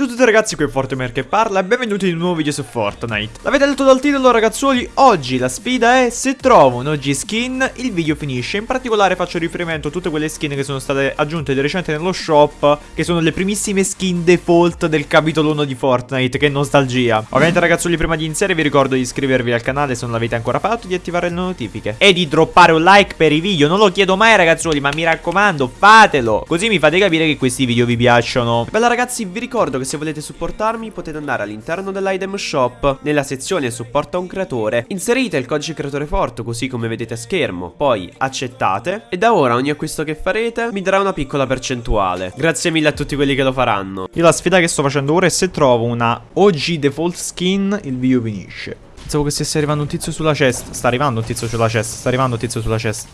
Ciao a tutti ragazzi, qui è Fortemer che parla e benvenuti in un nuovo video su Fortnite. L'avete letto dal titolo ragazzuoli, oggi la sfida è se trovo un OG skin il video finisce. In particolare faccio riferimento a tutte quelle skin che sono state aggiunte di recente nello shop Che sono le primissime skin default del capitolo 1 di Fortnite, che nostalgia. Ovviamente ragazzuoli prima di iniziare vi ricordo di iscrivervi al canale se non l'avete ancora fatto Di attivare le notifiche E di droppare un like per i video, non lo chiedo mai ragazzuoli ma mi raccomando fatelo! Così mi fate capire che questi video vi piacciono. Bella ragazzi vi ricordo che se volete supportarmi potete andare all'interno dell'item shop, nella sezione supporta un creatore, inserite il codice creatore forte così come vedete a schermo, poi accettate e da ora ogni acquisto che farete mi darà una piccola percentuale. Grazie mille a tutti quelli che lo faranno. Io la sfida che sto facendo ora è se trovo una OG default skin il video finisce. Pensavo che stesse arrivando un tizio sulla chest. Sta arrivando un tizio sulla chest. Sta arrivando un tizio sulla chest.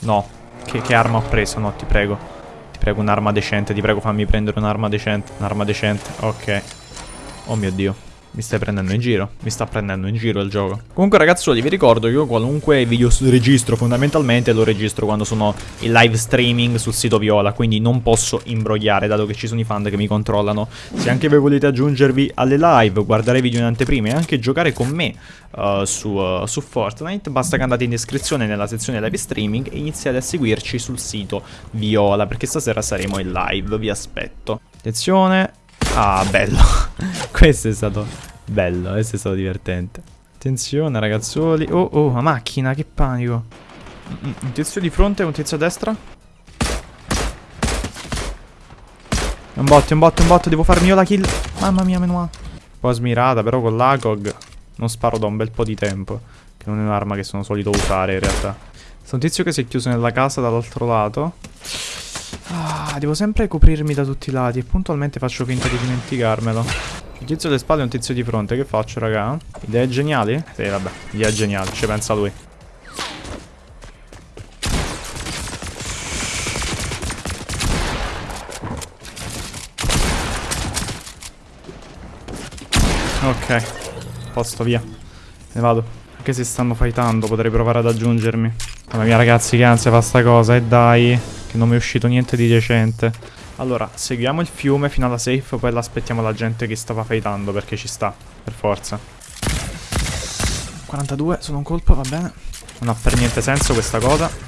No. Che, che arma ho preso? No, ti prego. Ti prego un'arma decente, ti prego fammi prendere un'arma decente. Un'arma decente, ok. Oh mio Dio. Mi stai prendendo in giro? Mi sta prendendo in giro il gioco. Comunque ragazzuoli vi ricordo che io qualunque video registro fondamentalmente lo registro quando sono in live streaming sul sito Viola. Quindi non posso imbrogliare dato che ci sono i fan che mi controllano. Se anche voi volete aggiungervi alle live, guardare video in anteprima e anche giocare con me uh, su, uh, su Fortnite, basta che andate in descrizione nella sezione live streaming e iniziate a seguirci sul sito Viola. Perché stasera saremo in live, vi aspetto. Attenzione, Ah, bello. questo è stato bello, questo è stato divertente. Attenzione, ragazzuoli. Oh, oh, la macchina, che panico. Un tizio di fronte, un tizio a destra. Un bot, è un bot, è un bot, devo farmi io la kill. Mamma mia, meno male. Un po' smirata, però con l'agog non sparo da un bel po' di tempo. Che non è un'arma che sono solito usare, in realtà. C'è un tizio che si è chiuso nella casa dall'altro lato. Devo sempre coprirmi da tutti i lati e puntualmente faccio finta di dimenticarmelo. Il tizio alle spalle e un tizio di fronte, che faccio raga? Idee geniali? Sì, vabbè, idea geniale, ci pensa lui. Ok, posto via. Ne vado. Anche se stanno fightando potrei provare ad aggiungermi. Mamma mia ragazzi che ansia fa sta cosa e dai. Che non mi è uscito niente di decente. Allora, seguiamo il fiume fino alla safe, poi l'aspettiamo la gente che stava fightando, perché ci sta, per forza. 42, sono un colpo, va bene. Non ha per niente senso questa cosa.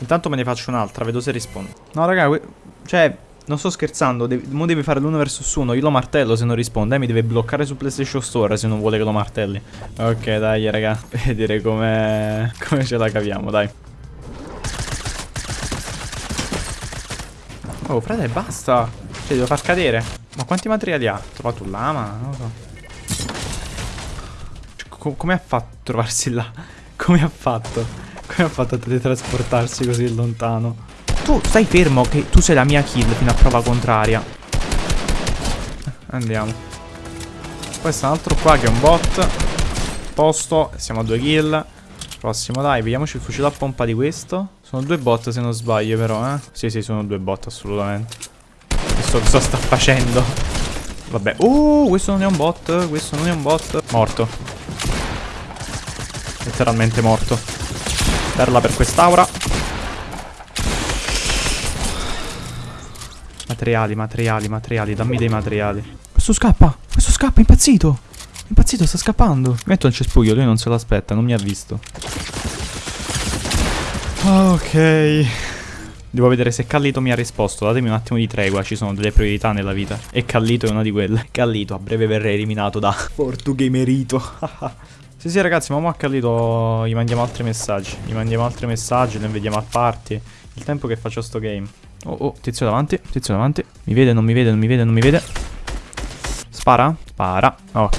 Intanto me ne faccio un'altra, vedo se risponde. No, raga, cioè, non sto scherzando. Mo devi fare l'uno versus uno. Io lo martello se non risponde. Eh, mi deve bloccare su PlayStation Store se non vuole che lo martelli. Ok, dai, raga. Vedere come come ce la caviamo, dai. Oh, frate, basta. Cioè, devo far cadere. Ma quanti materiali ha? Ha trovato un lama? Non lo so. Cioè, come ha fatto a trovarsi là? Come ha fatto? Ha fatto teletrasportarsi così lontano? Tu stai fermo che tu sei la mia kill fino a prova contraria. Andiamo. Poi sta un altro qua che è un bot. Posto. Siamo a due kill. Prossimo dai, vediamoci il fucile a pompa di questo. Sono due bot se non sbaglio però, eh. Sì, sì, sono due bot assolutamente. Questo cosa sta facendo? Vabbè. Uh, questo non è un bot. Questo non è un bot. Morto. Letteralmente morto. Perla per quest'aura. Materiali, materiali, materiali. Dammi dei materiali. Questo scappa. Questo scappa, impazzito. Impazzito, sta scappando. Metto il cespuglio, lui non se l'aspetta, non mi ha visto. Ok. Devo vedere se Callito mi ha risposto. Datemi un attimo di tregua, ci sono delle priorità nella vita. E Callito è una di quelle. Callito, a breve verrei eliminato da Portugamerito. Sì, sì, ragazzi, ma mo a Carlito gli mandiamo altri messaggi. Gli mandiamo altri messaggi, ne vediamo a party. Il tempo che faccio sto game. Oh, oh, tizio davanti, tizio davanti. Mi vede, non mi vede, non mi vede, non mi vede. Spara? Spara. Ok.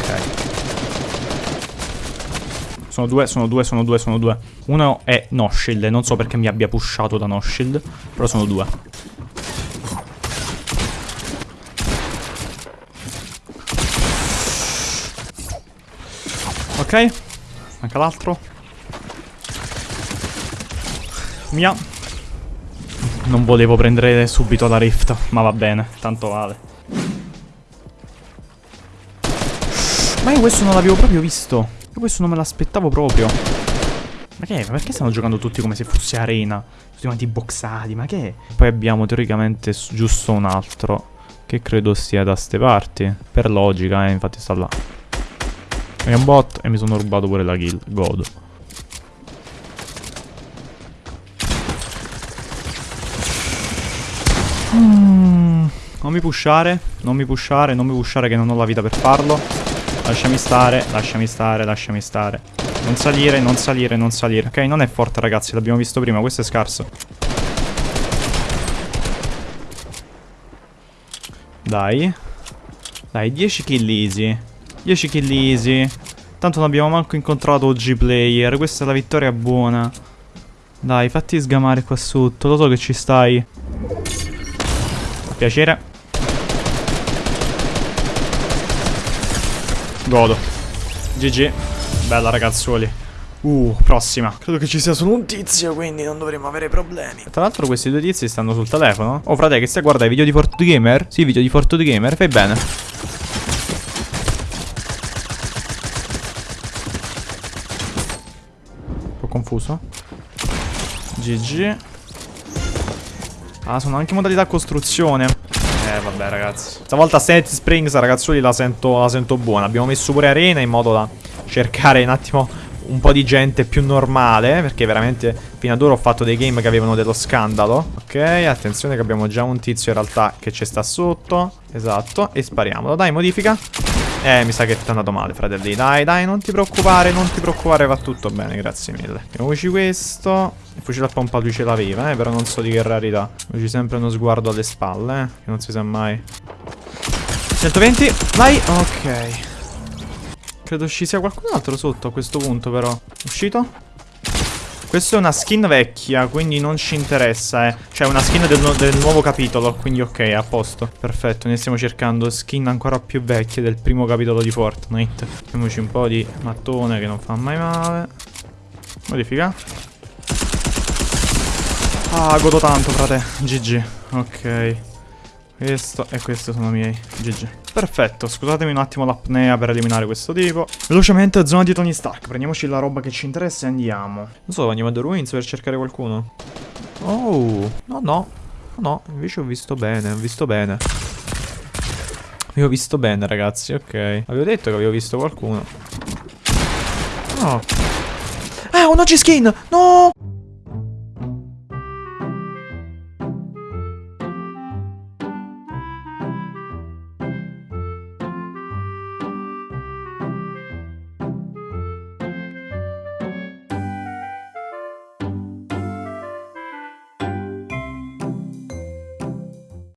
Sono due, sono due, sono due, sono due. Uno è no shield, non so perché mi abbia pushato da no shield, però sono due. Ok. Manca l'altro. Mia. Non volevo prendere subito la rift, ma va bene, tanto vale. Ma io questo non l'avevo proprio visto. Io questo non me l'aspettavo proprio. Ma che è? Ma perché stanno giocando tutti come se fosse arena? Tutti quanti boxati, ma che è? Poi abbiamo teoricamente giusto un altro. Che credo sia da ste parti. Per logica, eh, infatti sta là. È un bot e mi sono rubato pure la kill. Godo. Mm, non mi pushare, non mi pushare, non mi pushare che non ho la vita per farlo. Lasciami stare, lasciami stare, lasciami stare. Non salire, non salire, non salire. Ok, non è forte ragazzi, l'abbiamo visto prima, questo è scarso. Dai. Dai, 10 kill easy. 10 kill easy. Tanto non abbiamo manco incontrato OG player. Questa è la vittoria buona. Dai, fatti sgamare qua sotto. Lo so che ci stai. Piacere. Godo. GG. Bella ragazzuoli. Uh, prossima. Credo che ci sia solo un tizio, quindi non dovremo avere problemi. Tra l'altro questi due tizi stanno sul telefono. Oh, frate, che stai a guardare i video di Fortnite Gamer? Sì, video di Fortnite Gamer. Fai bene. Un po' confuso. GG. Ah, sono anche modalità costruzione. Eh, vabbè, ragazzi. Stavolta Set Springs, ragazzuoli, la sento, la sento buona. Abbiamo messo pure arena in modo da cercare un attimo un po' di gente più normale Perché veramente fino ad ora ho fatto dei game che avevano dello scandalo Ok, attenzione che abbiamo già un tizio in realtà che ci sta sotto Esatto, e spariamolo Dai, modifica Eh, mi sa che ti è andato male, fratelli. Dai, dai, non ti preoccupare, non ti preoccupare Va tutto bene, grazie mille. Mettiamoci questo. Il fucile a pompa lui ce l'aveva, eh Però non so di che rarità. C'è sempre uno sguardo alle spalle, eh Che non si sa mai. 120, vai Ok. Credo ci sia qualcun altro sotto a questo punto però. Uscito? Questa è una skin vecchia, quindi non ci interessa, eh. Cioè, una skin del, nu del, nuovo capitolo, quindi ok, a posto. Perfetto, ne stiamo cercando skin ancora più vecchie del primo capitolo di Fortnite. Mettiamoci un po' di mattone che non fa mai male. Modifica. Ah, godo tanto, frate. GG. Ok. Questo e questo sono miei. GG. Perfetto, scusatemi un attimo l'apnea per eliminare questo tipo. Velocemente, zona di Tony Stark. Prendiamoci la roba che ci interessa e andiamo. Non so, andiamo a The Ruins per cercare qualcuno. Oh, no, no. No, invece ho visto bene, ho visto bene. Avevo visto bene, ragazzi, ok. Avevo detto che avevo visto qualcuno. Oh. Ah, un OG skin! No!